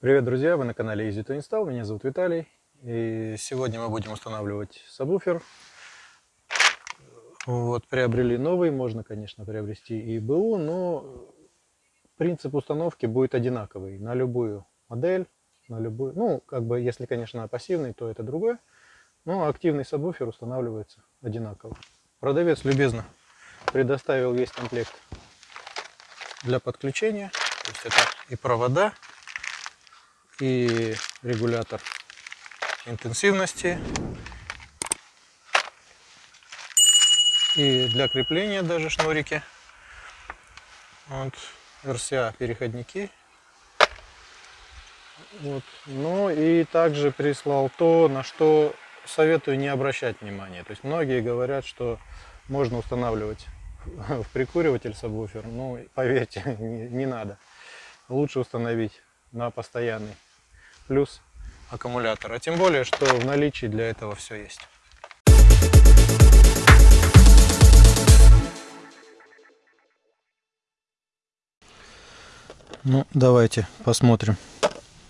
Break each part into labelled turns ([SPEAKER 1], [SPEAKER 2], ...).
[SPEAKER 1] Привет, друзья! Вы на канале Easy to Install. Меня зовут Виталий. И сегодня мы будем устанавливать сабвуфер. Вот, приобрели новый. Можно, конечно, приобрести и БУ, но принцип установки будет одинаковый на любую модель, на любую. Ну, как бы, если, конечно, пассивный, то это другое. Но активный сабвуфер устанавливается одинаково. Продавец любезно предоставил весь комплект для подключения. То есть это и провода, и регулятор интенсивности. И для крепления даже шнурики. Вот, RCA переходники. Вот. Ну и также прислал то, на что советую не обращать внимания. То есть многие говорят, что можно устанавливать в прикуриватель сабвуфер. Ну, поверьте, не, не надо. Лучше установить на постоянный плюс аккумулятор. А тем более, что в наличии для этого все есть. Ну, давайте посмотрим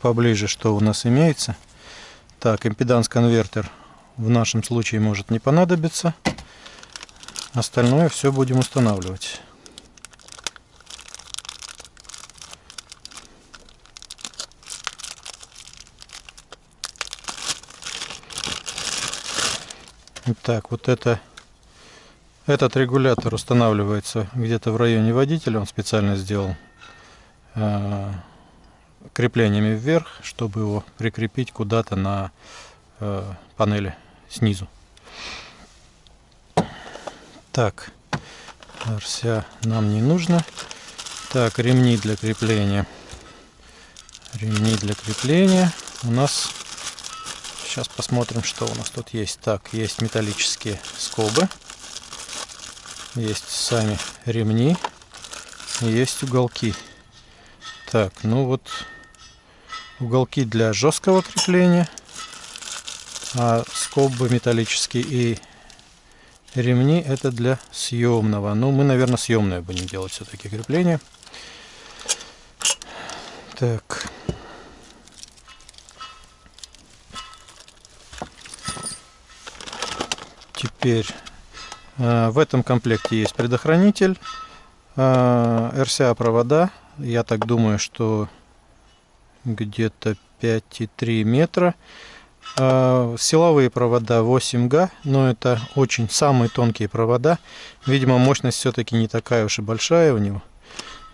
[SPEAKER 1] поближе, что у нас имеется. Так, импеданс-конвертер в нашем случае может не понадобиться. Остальное все будем устанавливать. Так, вот это, этот регулятор устанавливается где-то в районе водителя. Он специально сделал э, креплениями вверх, чтобы его прикрепить куда-то на э, панели снизу. Так, RCA нам не нужно. Так, ремни для крепления. Ремни для крепления у нас Сейчас посмотрим, что у нас тут есть. Так, есть металлические скобы. Есть сами ремни. Есть уголки. Так, ну вот уголки для жесткого крепления. А скобы металлические и ремни это для съемного. Ну, мы, наверное, съемное будем делать все-таки крепление. Так. Теперь э, в этом комплекте есть предохранитель, э, RCA провода. Я так думаю, что где-то 5,3 метра. Э, силовые провода 8 га, но это очень самые тонкие провода. Видимо, мощность все-таки не такая уж и большая у него.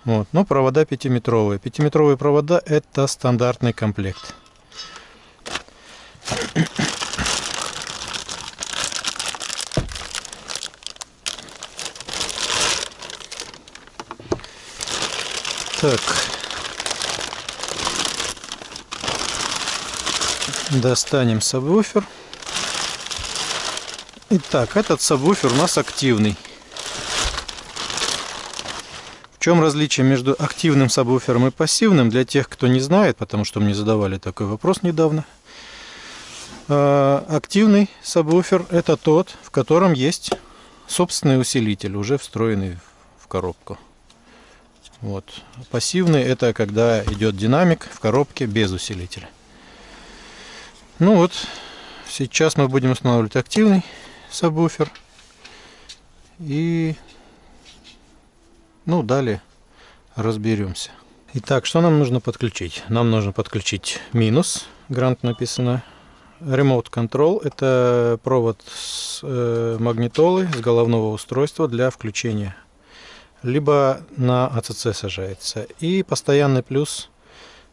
[SPEAKER 1] Вот. Но провода 5-метровые. 5-метровые провода это стандартный комплект. Так. Достанем сабвуфер. Итак, этот сабвуфер у нас активный. В чем различие между активным сабвуфером и пассивным, для тех, кто не знает, потому что мне задавали такой вопрос недавно. А, активный сабвуфер это тот, в котором есть собственный усилитель, уже встроенный в коробку. Вот. Пассивный это когда идет динамик в коробке без усилителя. Ну вот, сейчас мы будем устанавливать активный сабвуфер. И ну далее разберемся. Итак, что нам нужно подключить? Нам нужно подключить минус, грант написано. Remote Control – это провод с э, магнитолы, с головного устройства для включения либо на АЦЦ сажается. И постоянный плюс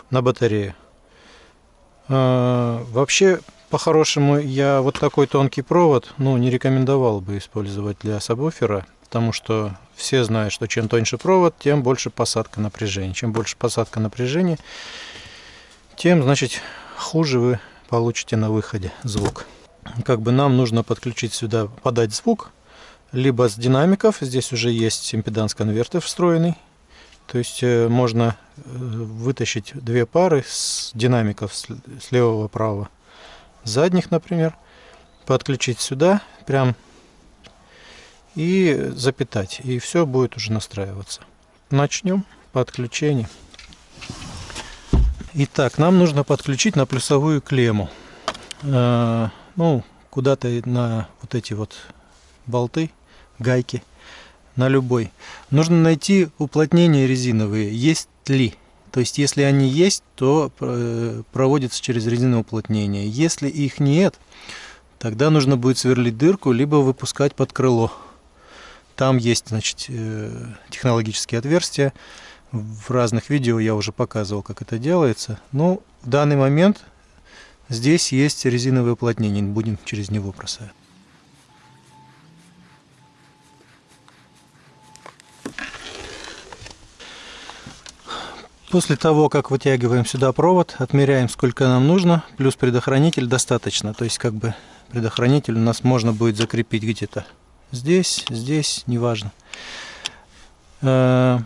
[SPEAKER 1] на батарею. А, вообще, по-хорошему, я вот такой тонкий провод ну, не рекомендовал бы использовать для сабвуфера, потому что все знают, что чем тоньше провод, тем больше посадка напряжения. Чем больше посадка напряжения, тем, значит, хуже вы получите на выходе звук. Как бы нам нужно подключить сюда, подать звук, либо с динамиков. Здесь уже есть импеданс-конвертер встроенный. То есть э, можно э, вытащить две пары с динамиков с левого правого задних, например, подключить сюда прям и запитать. И все будет уже настраиваться. Начнем подключение. Итак, нам нужно подключить на плюсовую клемму. Э, ну, куда-то на вот эти вот болты, гайки, на любой. Нужно найти уплотнения резиновые, есть ли. То есть, если они есть, то э, проводится через резиновое уплотнение. Если их нет, тогда нужно будет сверлить дырку, либо выпускать под крыло. Там есть, значит, э, технологические отверстия. В разных видео я уже показывал, как это делается. Но в данный момент здесь есть резиновое уплотнение. Будем через него бросать. После того, как вытягиваем сюда провод, отмеряем, сколько нам нужно, плюс предохранитель достаточно. То есть, как бы предохранитель у нас можно будет закрепить где-то здесь, здесь, неважно. Э,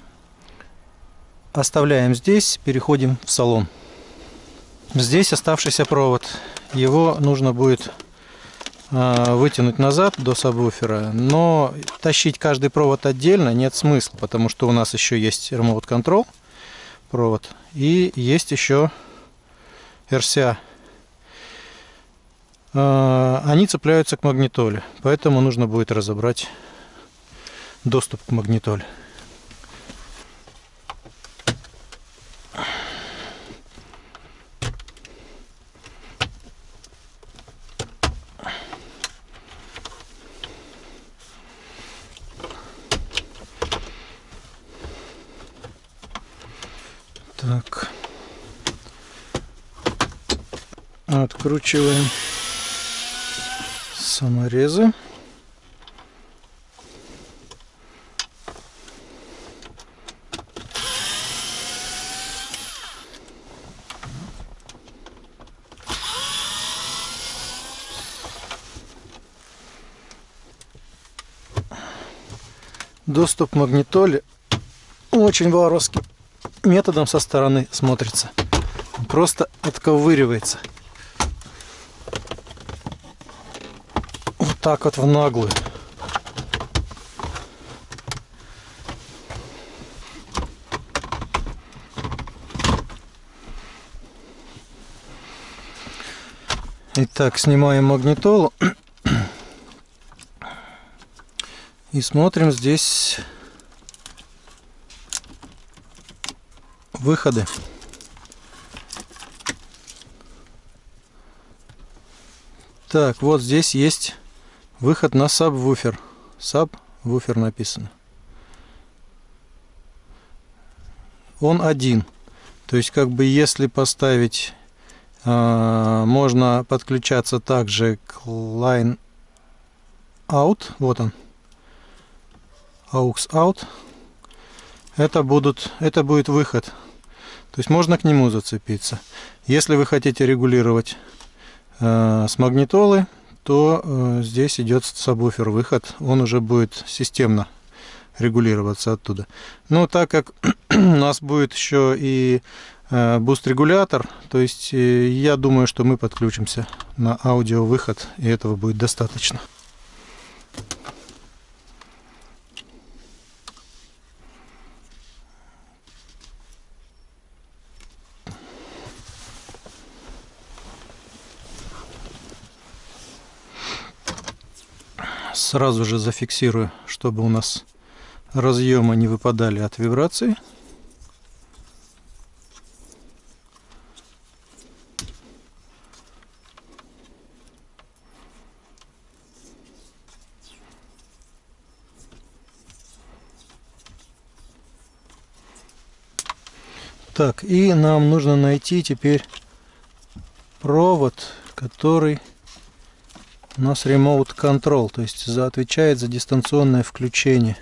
[SPEAKER 1] оставляем здесь, переходим в салон. Здесь оставшийся провод. Его нужно будет э, вытянуть назад до сабвуфера, но тащить каждый провод отдельно нет смысла, потому что у нас еще есть Remote Control провод. И есть еще RCA. А, они цепляются к магнитоле, поэтому нужно будет разобрать доступ к магнитоле. Так. Откручиваем саморезы. Доступ к магнитоле очень воровским методом со стороны смотрится. просто отковыривается. Вот так вот в наглую. Итак, снимаем магнитолу и смотрим здесь выходы. Так, вот здесь есть выход на сабвуфер. Сабвуфер написано. Он один. То есть, как бы, если поставить, э, можно подключаться также к line out. Вот он. aux out. Это, будут, это будет выход то есть можно к нему зацепиться. Если вы хотите регулировать э, с магнитолы, то э, здесь идет сабвуфер выход. Он уже будет системно регулироваться оттуда. Но так как у нас будет еще и э, буст-регулятор, то есть э, я думаю, что мы подключимся на аудио выход, и этого будет достаточно. Сразу же зафиксирую, чтобы у нас разъемы не выпадали от вибрации. Так, и нам нужно найти теперь провод, который у нас Remote Control, то есть за, отвечает за дистанционное включение.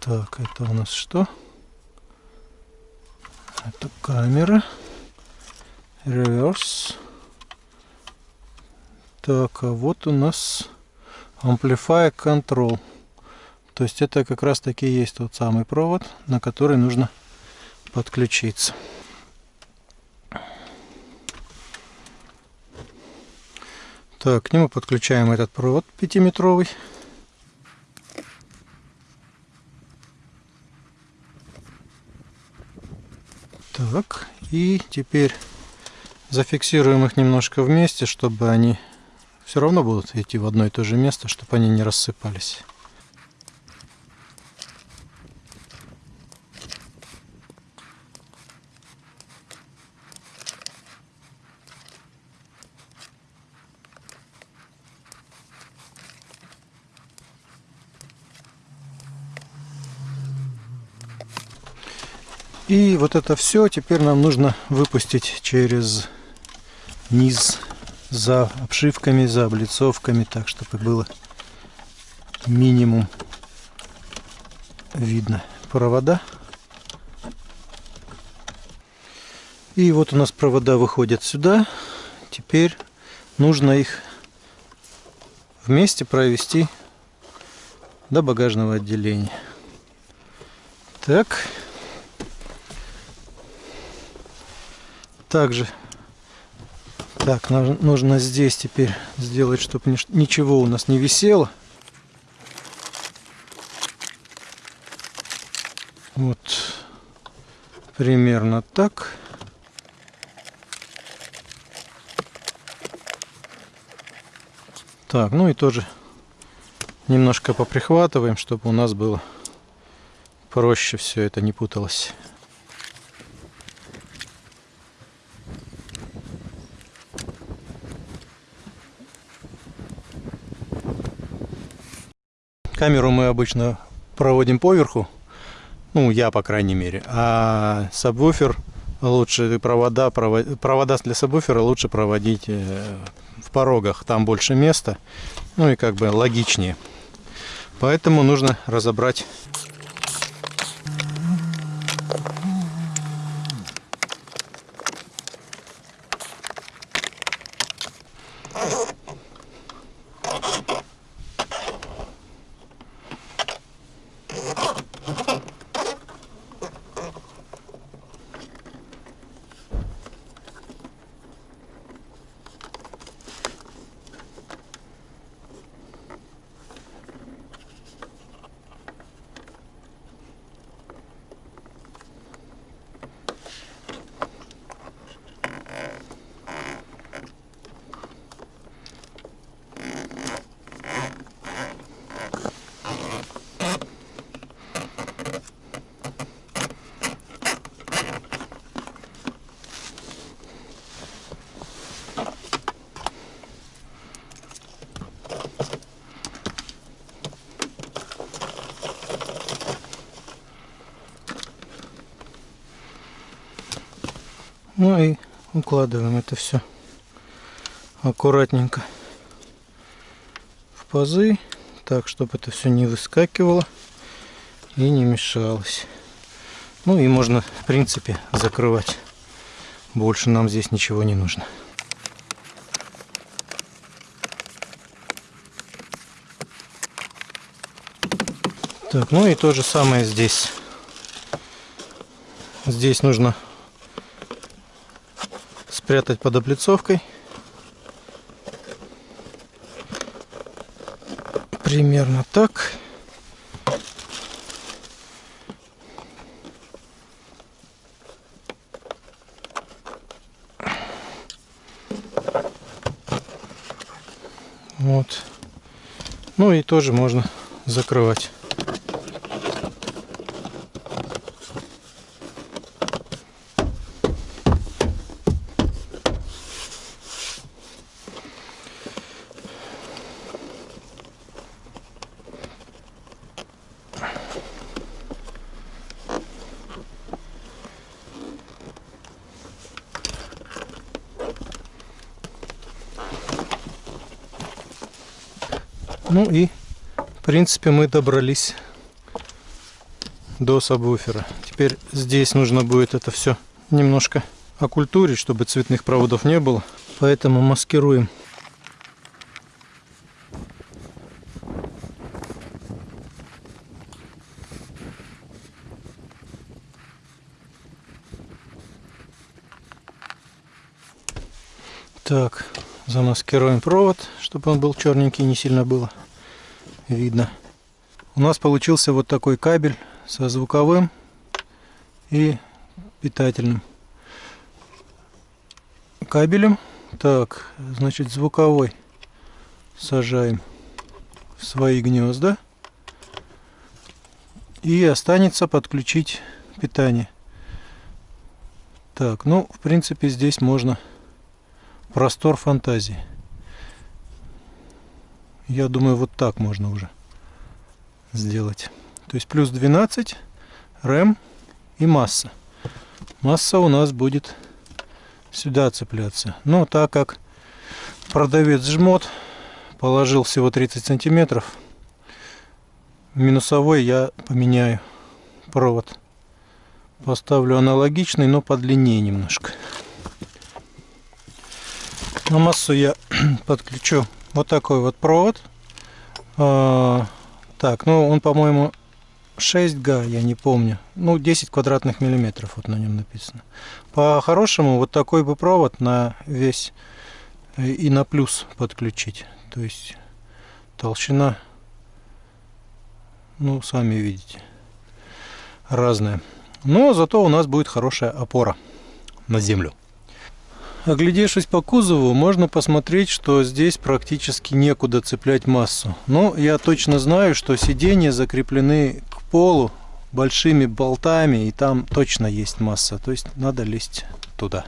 [SPEAKER 1] Так, это у нас что? Это камера. Реверс. Так, а вот у нас Amplify Control. То есть это как раз таки есть тот самый провод, на который нужно подключиться. Так, к нему подключаем этот провод 5-метровый. Так, и теперь зафиксируем их немножко вместе, чтобы они все равно будут идти в одно и то же место, чтобы они не рассыпались. И вот это все теперь нам нужно выпустить через низ за обшивками, за облицовками, так чтобы было минимум видно провода. И вот у нас провода выходят сюда. Теперь нужно их вместе провести до багажного отделения. Так. Также так нужно здесь теперь сделать чтобы ничего у нас не висело. Вот. Примерно так. Так ну и тоже немножко поприхватываем чтобы у нас было проще все это не путалось Камеру мы обычно проводим поверху, ну я по крайней мере, а сабвуфер лучше провода, провода для сабвуфера лучше проводить э, в порогах, там больше места, ну и как бы логичнее. Поэтому нужно разобрать Ну и укладываем это все аккуратненько в пазы, так, чтобы это все не выскакивало и не мешалось. Ну и можно, в принципе, закрывать. Больше нам здесь ничего не нужно. Так, ну и то же самое здесь. Здесь нужно спрятать под облицовкой. Примерно так. Вот. Ну и тоже можно закрывать. Ну и, в принципе, мы добрались до сабвуфера. Теперь здесь нужно будет это все немножко окультурить, чтобы цветных проводов не было. Поэтому маскируем Так, замаскируем провод, чтобы он был черненький, не сильно было видно. У нас получился вот такой кабель со звуковым и питательным кабелем. Так, значит, звуковой сажаем в свои гнезда. И останется подключить питание. Так, ну, в принципе, здесь можно простор фантазии. Я думаю, вот так можно уже сделать. То есть плюс 12, рэм и масса. Масса у нас будет сюда цепляться. Но так как продавец жмот положил всего 30 сантиметров, минусовой я поменяю провод. Поставлю аналогичный, но подлиннее немножко. На массу я подключу вот такой вот провод. А, так, ну он, по-моему, 6 га, я не помню. Ну, 10 квадратных миллиметров вот на нем написано. По-хорошему, вот такой бы провод на весь э, и на плюс подключить. То есть толщина, ну, сами видите, разная. Но зато у нас будет хорошая опора на землю. Оглядевшись по кузову, можно посмотреть, что здесь практически некуда цеплять массу. Но я точно знаю, что сиденья закреплены к полу большими болтами, и там точно есть масса. То есть надо лезть туда.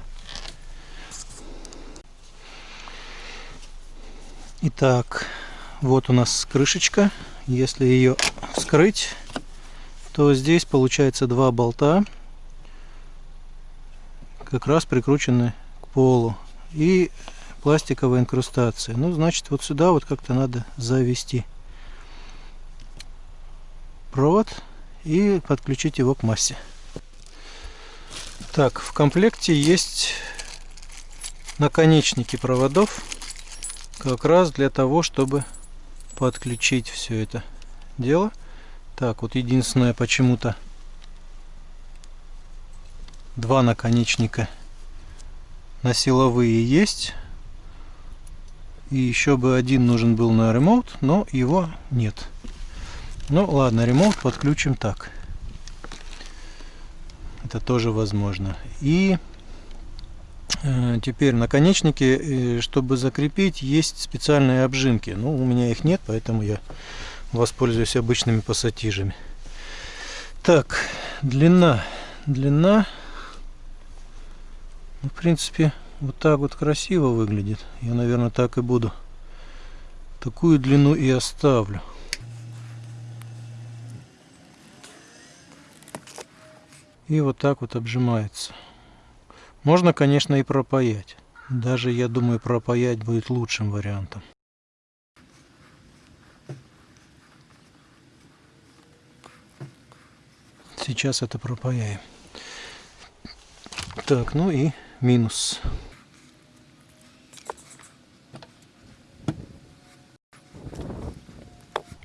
[SPEAKER 1] Итак, вот у нас крышечка. Если ее вскрыть, то здесь получается два болта, как раз прикручены полу и пластиковая инкрустация. Ну, значит, вот сюда вот как-то надо завести провод и подключить его к массе. Так, в комплекте есть наконечники проводов как раз для того, чтобы подключить все это дело. Так, вот единственное почему-то два наконечника на силовые есть. И еще бы один нужен был на ремонт, но его нет. Ну ладно, ремонт подключим так. Это тоже возможно. И э, теперь наконечники, э, чтобы закрепить, есть специальные обжимки. Ну, у меня их нет, поэтому я воспользуюсь обычными пассатижами. Так, длина. Длина ну, в принципе, вот так вот красиво выглядит. Я, наверное, так и буду. Такую длину и оставлю. И вот так вот обжимается. Можно, конечно, и пропаять. Даже, я думаю, пропаять будет лучшим вариантом. Сейчас это пропаяем. Так, ну и минус.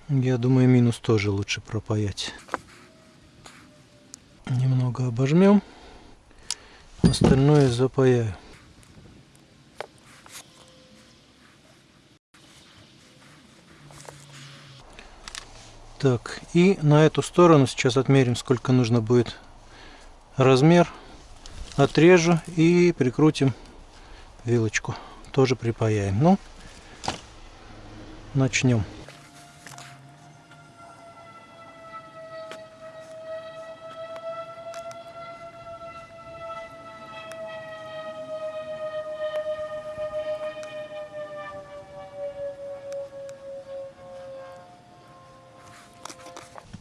[SPEAKER 1] Я думаю, минус тоже лучше пропаять. Немного обожмем. Остальное запаяю. Так, и на эту сторону сейчас отмерим, сколько нужно будет размер отрежу и прикрутим вилочку. Тоже припаяем. Ну, начнем.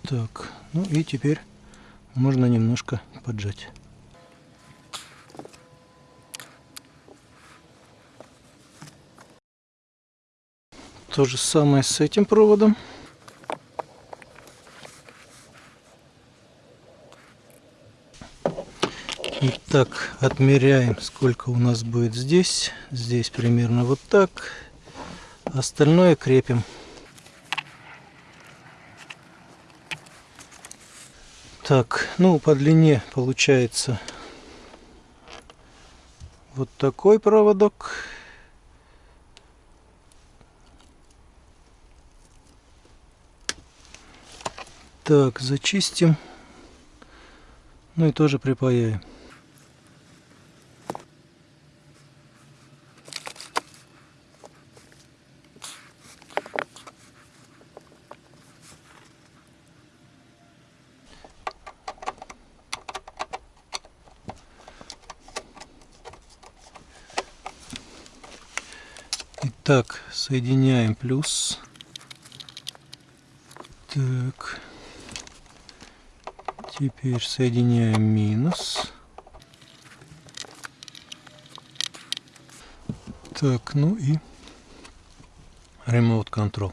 [SPEAKER 1] Так, ну и теперь можно немножко поджать. То же самое с этим проводом. Итак, отмеряем, сколько у нас будет здесь. Здесь примерно вот так. Остальное крепим. Так, ну по длине получается вот такой проводок. Так, зачистим. Ну и тоже припаяем. Итак, соединяем плюс. Так. Теперь соединяем минус. Так, ну и Remote Control.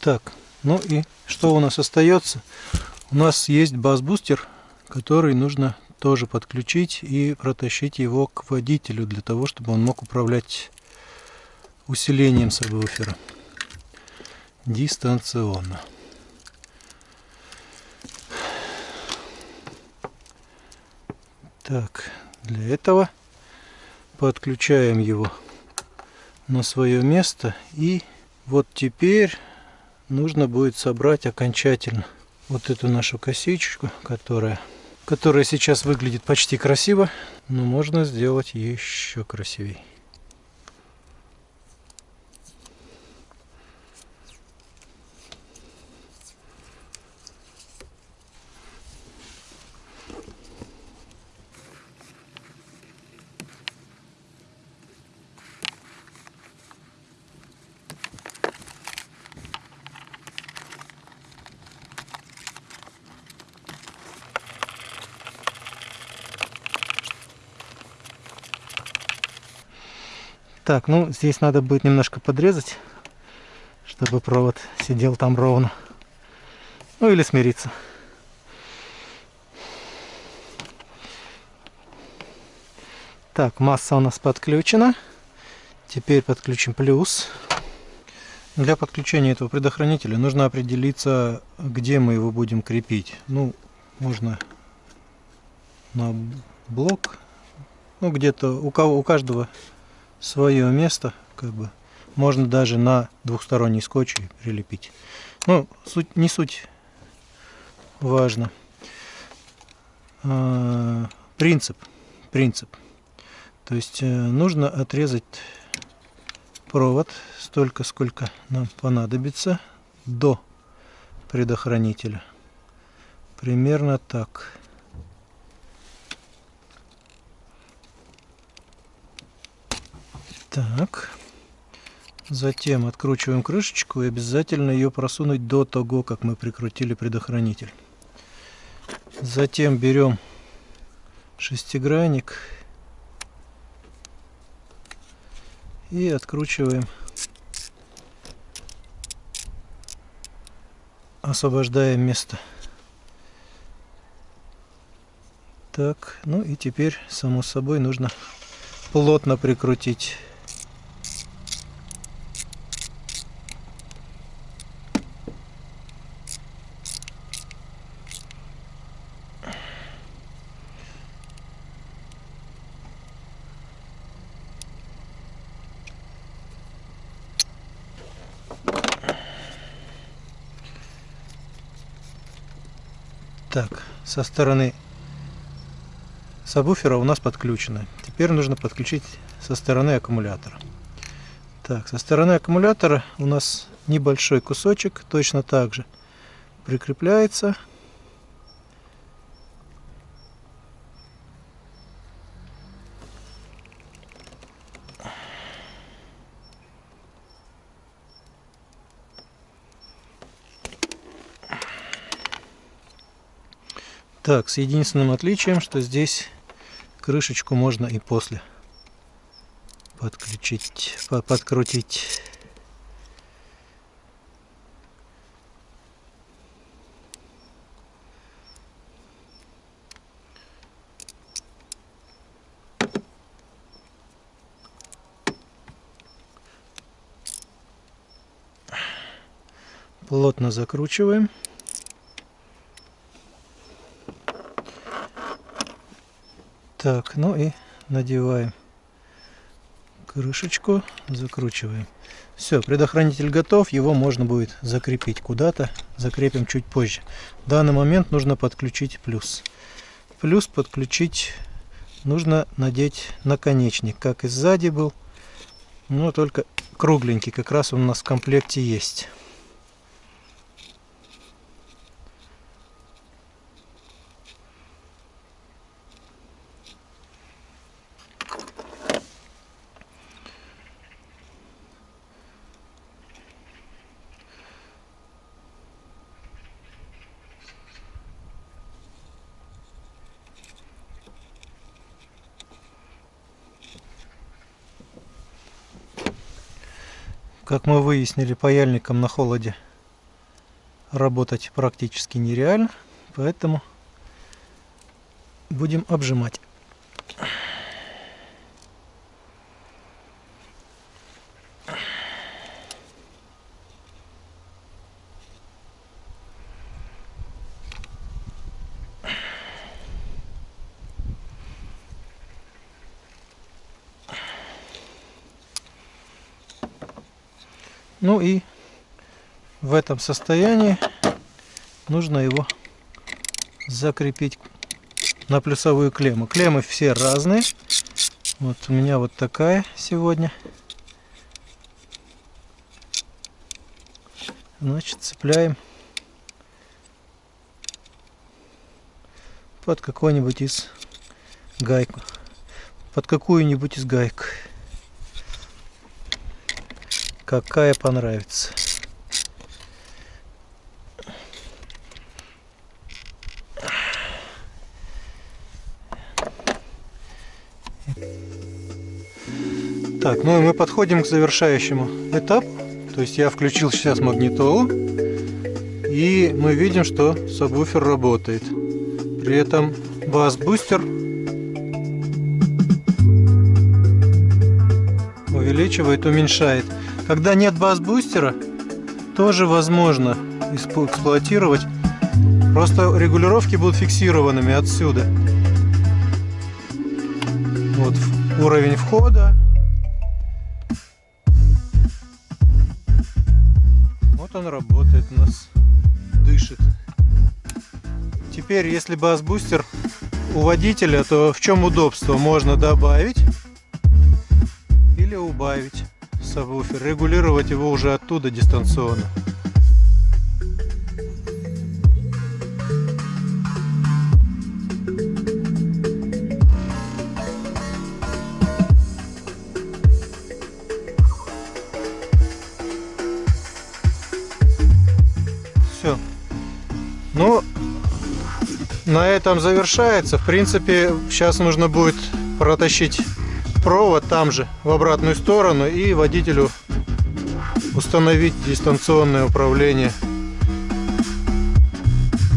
[SPEAKER 1] Так, ну и что у нас остается? У нас есть бас-бустер, который нужно тоже подключить и протащить его к водителю для того, чтобы он мог управлять усилением сабвуфера дистанционно. Так, для этого подключаем его на свое место и вот теперь нужно будет собрать окончательно вот эту нашу косичку, которая, которая сейчас выглядит почти красиво, но можно сделать еще красивее. Так, ну здесь надо будет немножко подрезать, чтобы провод сидел там ровно. Ну или смириться. Так, масса у нас подключена. Теперь подключим плюс. Для подключения этого предохранителя нужно определиться, где мы его будем крепить. Ну, можно на блок, ну где-то у, кого, у каждого свое место, как бы. Можно даже на двухсторонний скотч прилепить. Ну, суть, не суть важно. А, принцип. Принцип. То есть э, нужно отрезать провод столько, сколько нам понадобится до предохранителя. Примерно так. Так. Затем откручиваем крышечку и обязательно ее просунуть до того, как мы прикрутили предохранитель. Затем берем шестигранник и откручиваем, освобождаем место. Так, ну и теперь, само собой, нужно плотно прикрутить Так, со стороны сабвуфера у нас подключено. Теперь нужно подключить со стороны аккумулятора. Так, со стороны аккумулятора у нас небольшой кусочек, точно так же прикрепляется Так, с единственным отличием, что здесь крышечку можно и после подключить, подкрутить. Плотно закручиваем. Так, ну и надеваем крышечку, закручиваем. Все, предохранитель готов, его можно будет закрепить куда-то, закрепим чуть позже. В данный момент нужно подключить плюс. Плюс подключить нужно надеть наконечник, как и сзади был, но только кругленький, как раз он у нас в комплекте есть. Как мы выяснили, паяльником на холоде работать практически нереально, поэтому будем обжимать. Ну и в этом состоянии нужно его закрепить на плюсовую клемму. Клеммы все разные. Вот у меня вот такая сегодня. Значит, цепляем под какой-нибудь из гайку. Под какую-нибудь из гаек какая понравится. Так, ну и мы подходим к завершающему этапу. То есть я включил сейчас магнитолу. И мы видим, что сабвуфер работает. При этом бас-бустер увеличивает, уменьшает. Когда нет бас-бустера, тоже возможно эксплуатировать. Просто регулировки будут фиксированными отсюда. Вот уровень входа. Вот он работает у нас, дышит. Теперь, если бас-бустер у водителя, то в чем удобство? Можно добавить или убавить сабвуфер, регулировать его уже оттуда дистанционно. Все. Ну, на этом завершается. В принципе, сейчас нужно будет протащить провод там же, в обратную сторону, и водителю установить дистанционное управление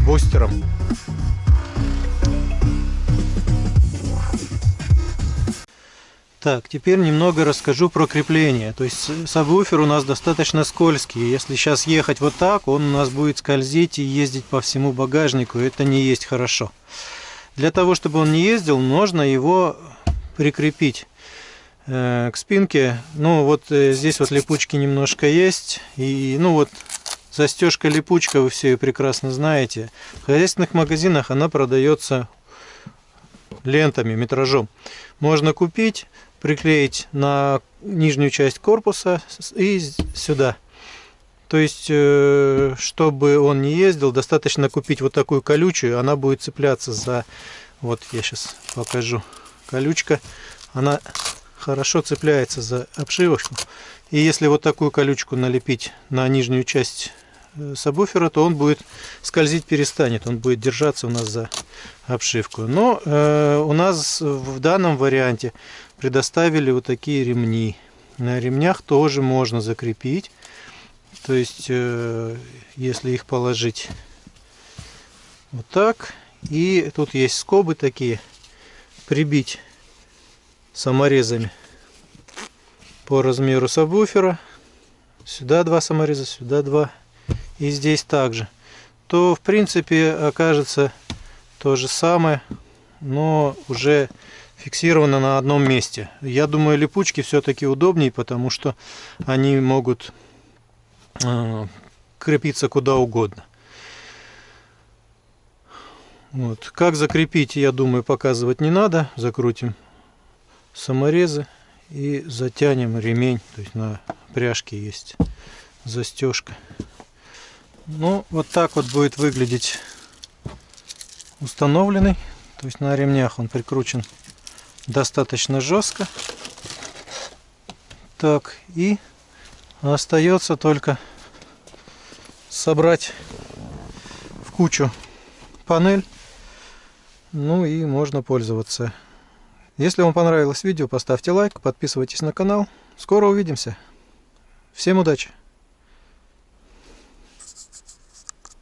[SPEAKER 1] бустером. Так, теперь немного расскажу про крепление. То есть сабвуфер у нас достаточно скользкий. Если сейчас ехать вот так, он у нас будет скользить и ездить по всему багажнику. Это не есть хорошо. Для того, чтобы он не ездил, нужно его прикрепить Э, к спинке. Ну, вот э, здесь вот липучки немножко есть. И, ну, вот застежка липучка, вы все ее прекрасно знаете. В хозяйственных магазинах она продается лентами, метражом. Можно купить, приклеить на нижнюю часть корпуса и сюда. То есть, э, чтобы он не ездил, достаточно купить вот такую колючую, она будет цепляться за... Вот я сейчас покажу. Колючка, она хорошо цепляется за обшивочку. И если вот такую колючку налепить на нижнюю часть э, сабвуфера, то он будет скользить, перестанет. Он будет держаться у нас за обшивку. Но э, у нас в данном варианте предоставили вот такие ремни. На ремнях тоже можно закрепить. То есть, э, если их положить вот так. И тут есть скобы такие. Прибить саморезами по размеру сабвуфера. Сюда два самореза, сюда два. И здесь также. То в принципе окажется то же самое, но уже фиксировано на одном месте. Я думаю, липучки все-таки удобнее, потому что они могут э, крепиться куда угодно. Вот. Как закрепить, я думаю, показывать не надо. Закрутим саморезы и затянем ремень. То есть на пряжке есть застежка. Ну, вот так вот будет выглядеть установленный. То есть на ремнях он прикручен достаточно жестко. Так, и остается только собрать в кучу панель. Ну и можно пользоваться если вам понравилось видео, поставьте лайк, подписывайтесь на канал. Скоро увидимся! Всем удачи!